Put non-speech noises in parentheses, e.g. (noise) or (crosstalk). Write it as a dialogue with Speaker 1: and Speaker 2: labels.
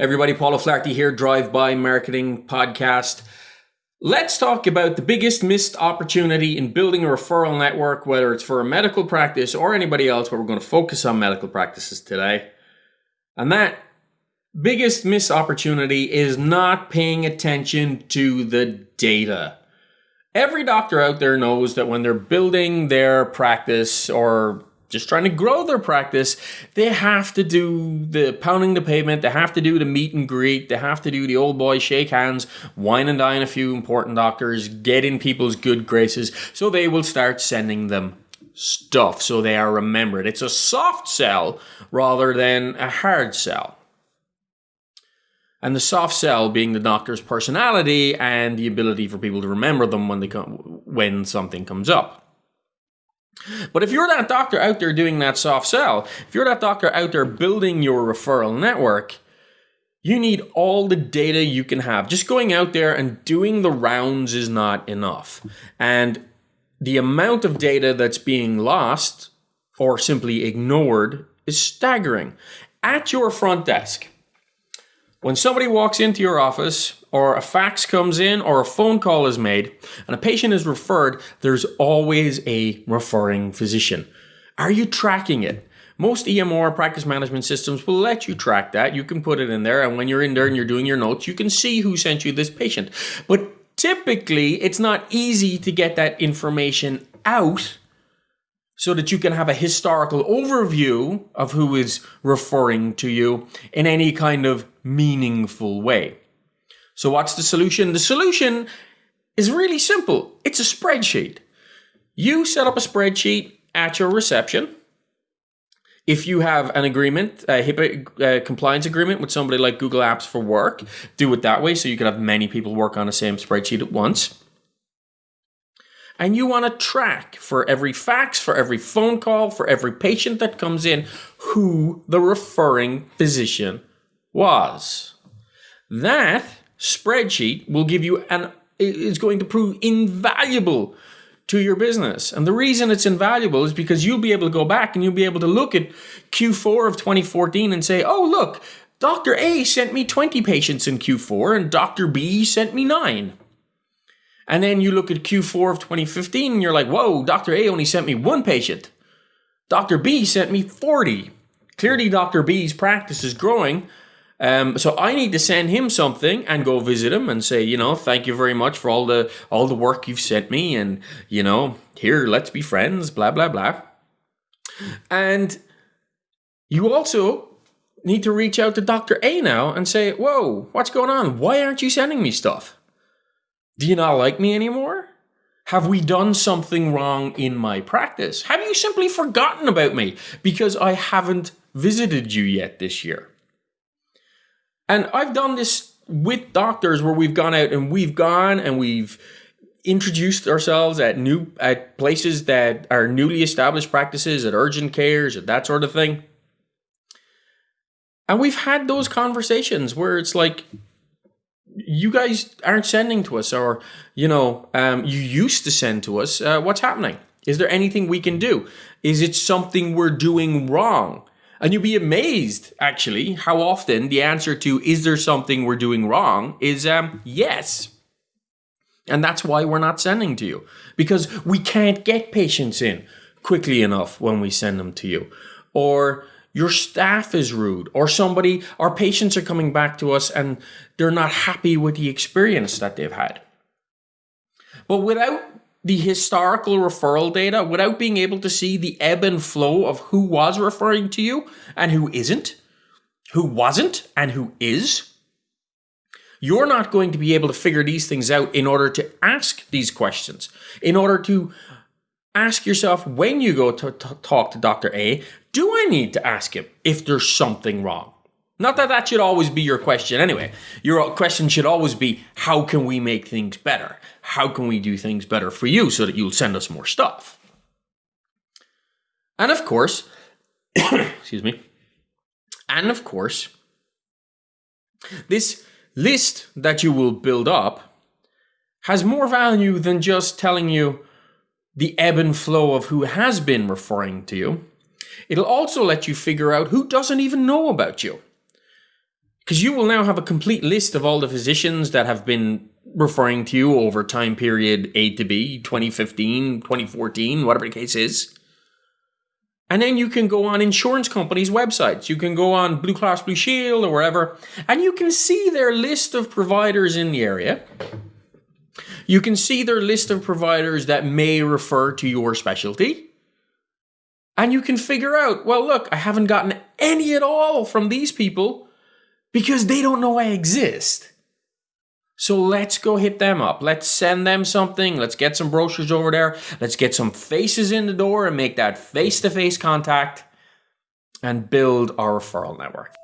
Speaker 1: Everybody, Paul Flaherty here, Drive By Marketing Podcast. Let's talk about the biggest missed opportunity in building a referral network, whether it's for a medical practice or anybody else, but we're going to focus on medical practices today. And that biggest missed opportunity is not paying attention to the data. Every doctor out there knows that when they're building their practice or just trying to grow their practice, they have to do the pounding the pavement, they have to do the meet and greet, they have to do the old boy shake hands, wine and dine a few important doctors, get in people's good graces, so they will start sending them stuff so they are remembered. It's a soft sell rather than a hard sell. And the soft sell being the doctor's personality and the ability for people to remember them when they come when something comes up. But if you're that doctor out there doing that soft sell, if you're that doctor out there building your referral network, you need all the data you can have. Just going out there and doing the rounds is not enough. And the amount of data that's being lost or simply ignored is staggering. At your front desk, when somebody walks into your office, or a fax comes in, or a phone call is made, and a patient is referred, there's always a referring physician. Are you tracking it? Most EMR practice management systems will let you track that. You can put it in there, and when you're in there and you're doing your notes, you can see who sent you this patient. But typically, it's not easy to get that information out so that you can have a historical overview of who is referring to you in any kind of meaningful way. So what's the solution? The solution is really simple. It's a spreadsheet. You set up a spreadsheet at your reception. If you have an agreement, a HIPAA uh, compliance agreement with somebody like Google Apps for Work, do it that way so you can have many people work on the same spreadsheet at once and you want to track for every fax, for every phone call, for every patient that comes in, who the referring physician was. That spreadsheet will give you an is going to prove invaluable to your business. And the reason it's invaluable is because you'll be able to go back and you'll be able to look at Q4 of 2014 and say, "Oh, look, Dr. A sent me 20 patients in Q4 and Dr. B sent me 9." And then you look at Q4 of 2015 and you're like, whoa, Dr. A only sent me one patient. Dr. B sent me 40. Clearly, Dr. B's practice is growing. Um, so I need to send him something and go visit him and say, you know, thank you very much for all the all the work you've sent me, and you know, here, let's be friends, blah blah blah. And you also need to reach out to Dr. A now and say, whoa, what's going on? Why aren't you sending me stuff? Do you not like me anymore? Have we done something wrong in my practice? Have you simply forgotten about me because I haven't visited you yet this year? And I've done this with doctors where we've gone out and we've gone and we've introduced ourselves at new at places that are newly established practices at urgent cares at that sort of thing. And we've had those conversations where it's like, you guys aren't sending to us, or you know, um, you used to send to us. Uh, what's happening? Is there anything we can do? Is it something we're doing wrong? And you'd be amazed, actually, how often the answer to "Is there something we're doing wrong?" is um, yes. And that's why we're not sending to you because we can't get patients in quickly enough when we send them to you, or your staff is rude or somebody our patients are coming back to us and they're not happy with the experience that they've had. But without the historical referral data without being able to see the ebb and flow of who was referring to you and who isn't who wasn't and who is you're not going to be able to figure these things out in order to ask these questions in order to ask yourself when you go to, talk to Dr. A, do I need to ask him if there's something wrong? Not that that should always be your question anyway. Your question should always be how can we make things better? How can we do things better for you so that you'll send us more stuff? And of course, (coughs) excuse me. And of course, this list that you will build up has more value than just telling you the ebb and flow of who has been referring to you. It'll also let you figure out who doesn't even know about you. Because you will now have a complete list of all the physicians that have been referring to you over time period A to B, 2015, 2014, whatever the case is. And then you can go on insurance companies' websites. You can go on Blue Cross Blue Shield or wherever, and you can see their list of providers in the area. You can see their list of providers that may refer to your specialty. And you can figure out, well, look, I haven't gotten any at all from these people because they don't know I exist. So let's go hit them up. Let's send them something. Let's get some brochures over there. Let's get some faces in the door and make that face to face contact and build our referral network.